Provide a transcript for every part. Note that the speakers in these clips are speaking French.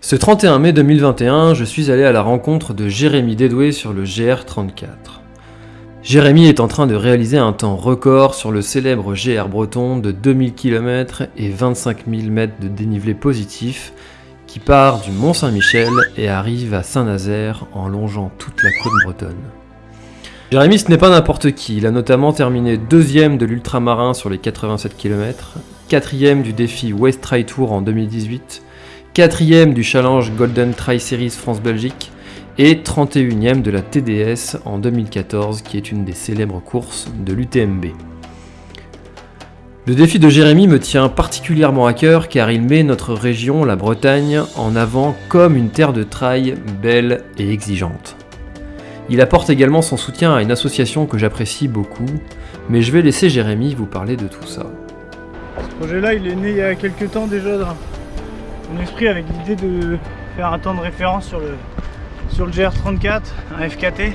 Ce 31 mai 2021, je suis allé à la rencontre de Jérémy Dédoué sur le GR34. Jérémy est en train de réaliser un temps record sur le célèbre GR breton de 2000 km et 25 000 mètres de dénivelé positif qui part du Mont Saint-Michel et arrive à Saint-Nazaire en longeant toute la côte bretonne. Jérémy ce n'est pas n'importe qui, il a notamment terminé deuxième de l'ultramarin sur les 87 km, quatrième du défi West Try Tour en 2018, quatrième du challenge Golden Tri Series France-Belgique et 31e de la TDS en 2014 qui est une des célèbres courses de l'UTMB. Le défi de Jérémy me tient particulièrement à cœur car il met notre région, la Bretagne, en avant comme une terre de trail belle et exigeante. Il apporte également son soutien à une association que j'apprécie beaucoup, mais je vais laisser Jérémy vous parler de tout ça. Ce projet-là, il est né il y a quelques temps déjà mon esprit avec l'idée de faire un temps de référence sur le, sur le GR34, un FKT,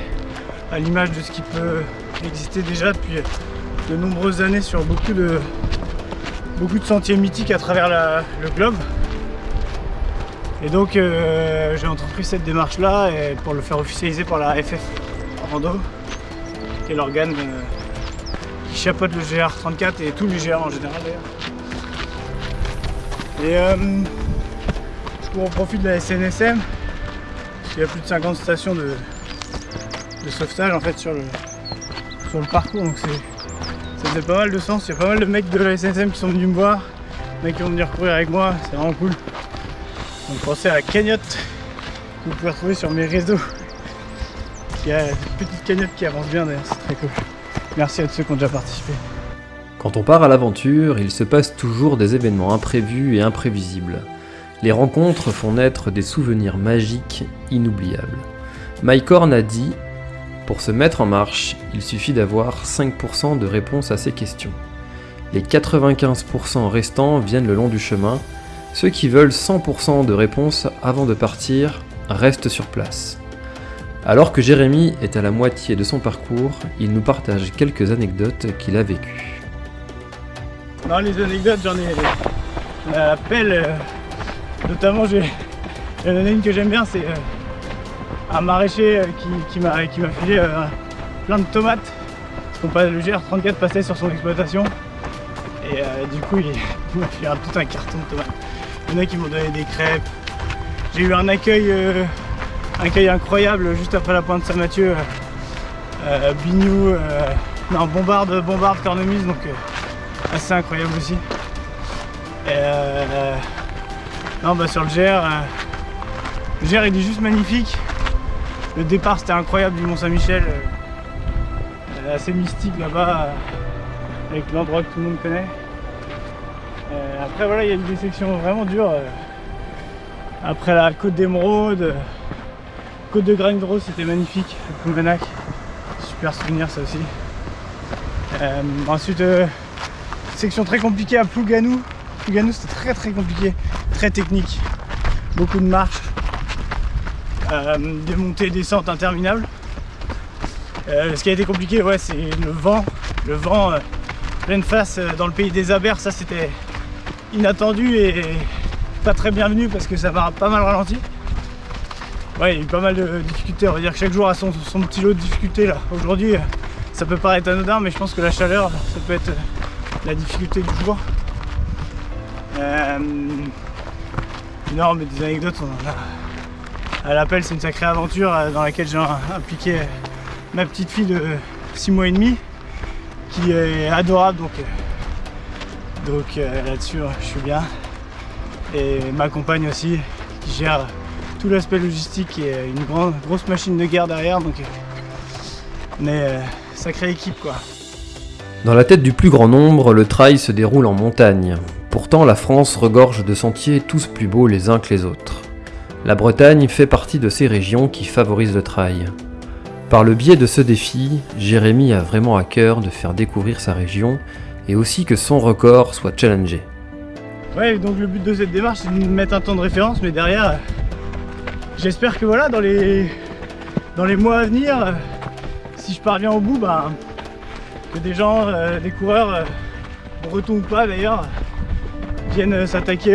à l'image de ce qui peut exister déjà depuis de nombreuses années sur beaucoup de, beaucoup de sentiers mythiques à travers le globe. Et donc euh, j'ai entrepris cette démarche là pour le faire officialiser par la FF Rando, qui est l'organe euh, qui chapeaute le GR34 et tous les GR en général d'ailleurs. Euh, on profite de la SNSM, il y a plus de 50 stations de, sauvetage en fait sur le, sur le parcours, donc ça faisait pas mal de sens. Il y a pas mal de mecs de la SNSM qui sont venus me voir, mecs qui vont venir courir avec moi, c'est vraiment cool. Donc pensez à la cagnotte que vous pouvez retrouver sur mes réseaux. Il y a une petite cagnotte qui avance bien d'ailleurs, c'est très cool. Merci à tous ceux qui ont déjà participé. Quand on part à l'aventure, il se passe toujours des événements imprévus et imprévisibles. Les rencontres font naître des souvenirs magiques inoubliables. Mike Horn a dit Pour se mettre en marche, il suffit d'avoir 5% de réponses à ces questions. Les 95% restants viennent le long du chemin ceux qui veulent 100% de réponses avant de partir restent sur place. Alors que Jérémy est à la moitié de son parcours, il nous partage quelques anecdotes qu'il a vécues. Non, les anecdotes, j'en ai pelle. Euh, notamment, j'ai une que j'aime bien, c'est euh, un maraîcher euh, qui, m'a filé plein de tomates. Parce qu'on le GR34 passait sur son exploitation. Et du coup, il, m'a filé tout un carton de tomates. Il y en a qui m'ont donné des crêpes. J'ai eu un accueil, euh, un incroyable juste après la pointe Saint-Mathieu. Euh, euh, Bignou, euh, non, bombarde, bombarde, cornemuse, donc assez incroyable aussi. Non, bah sur le GR, le GR il est juste magnifique. Le départ c'était incroyable du Mont Saint-Michel, assez mystique là-bas, avec l'endroit que tout le monde connaît. Euh, après voilà, il y a eu des sections vraiment dures. Euh, après la côte d'Émeraude, côte de Grindros, c'était magnifique, le Super souvenir ça aussi. Euh, ensuite, section très compliquée à Plouganou. Plouganou c'était très très compliqué, très technique. Beaucoup de marches, des montées et descentes interminables. ce qui a été compliqué, ouais, c'est le vent. Le vent pleine face dans le pays des abers, ça c'était inattendu et pas très bienvenu parce que ça va pas mal ralenti. Ouais, il y a eu pas mal de difficultés. On va dire que chaque jour a son, petit lot de difficultés là. Aujourd'hui, ça peut paraître anodin, mais je pense que la chaleur, ça peut être la difficulté du jour. Euh, non, des anecdotes, on en a. À l'appel, c'est une sacrée aventure euh, dans laquelle j'ai impliqué ma petite fille de 6 mois et demi, qui est adorable. Donc, euh, donc euh, là-dessus, je suis bien. Et ma compagne aussi, qui gère tout l'aspect logistique et une grande, grosse machine de guerre derrière. Donc on est euh, sacrée équipe quoi. Dans la tête du plus grand nombre, le trail se déroule en montagne. Pourtant, la France regorge de sentiers tous plus beaux les uns que les autres. La Bretagne fait partie de ces régions qui favorisent le trail. Par le biais de ce défi, Jérémy a vraiment à cœur de faire découvrir sa région et aussi que son record soit challengé. Ouais, donc le but de cette démarche, c'est de mettre un temps de référence, mais derrière, j'espère que voilà, dans les, mois à venir, si je parviens au bout, bah, que des gens, euh, des coureurs, euh, bretons pas d'ailleurs, viennent s'attaquer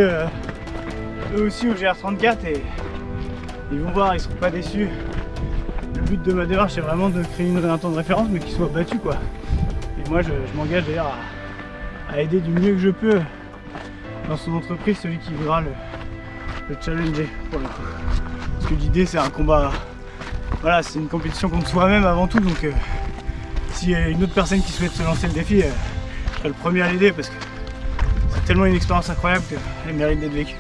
eux aussi au GR34 et ils vont voir, ils seront pas déçus. Le but de ma démarche c'est vraiment de créer une, un temps de référence mais qui soit battu quoi. Et moi je, m'engage d'ailleurs à, aider du mieux que je peux dans son entreprise celui qui voudra le, challenger pour le Parce que l'idée c'est un combat, voilà c'est une compétition contre soi-même avant tout donc euh, s'il y a une autre personne qui souhaite se lancer le défi, euh, je serai le premier à l'aider parce que tellement une expérience incroyable qu'elle mérite d'être vécue.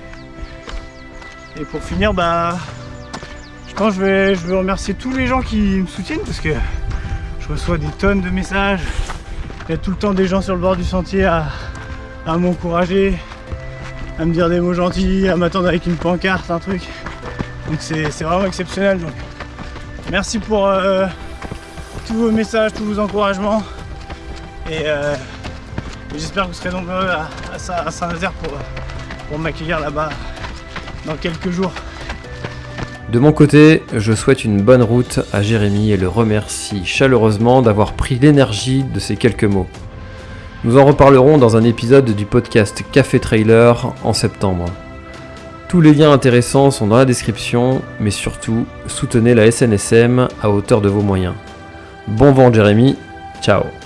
Et pour finir, bah, je pense que je vais, je vais remercier tous les gens qui me soutiennent parce que je reçois des tonnes de messages. Il y a tout le temps des gens sur le bord du sentier à, m'encourager, à me dire des mots gentils, à m'attendre avec une pancarte, un truc. Donc c'est vraiment exceptionnel. Donc merci pour euh, tous vos messages, tous vos encouragements. Et, euh, j'espère que vous serez nombreux à, Saint-Nazaire pour, pour m'accueillir là-bas dans quelques jours. De mon côté, je souhaite une bonne route à Jérémy et le remercie chaleureusement d'avoir pris l'énergie de ces quelques mots. Nous en reparlerons dans un épisode du podcast Café Trailer en septembre. Tous les liens intéressants sont dans la description, mais surtout, soutenez la SNSM à hauteur de vos moyens. Bon vent Jérémy, ciao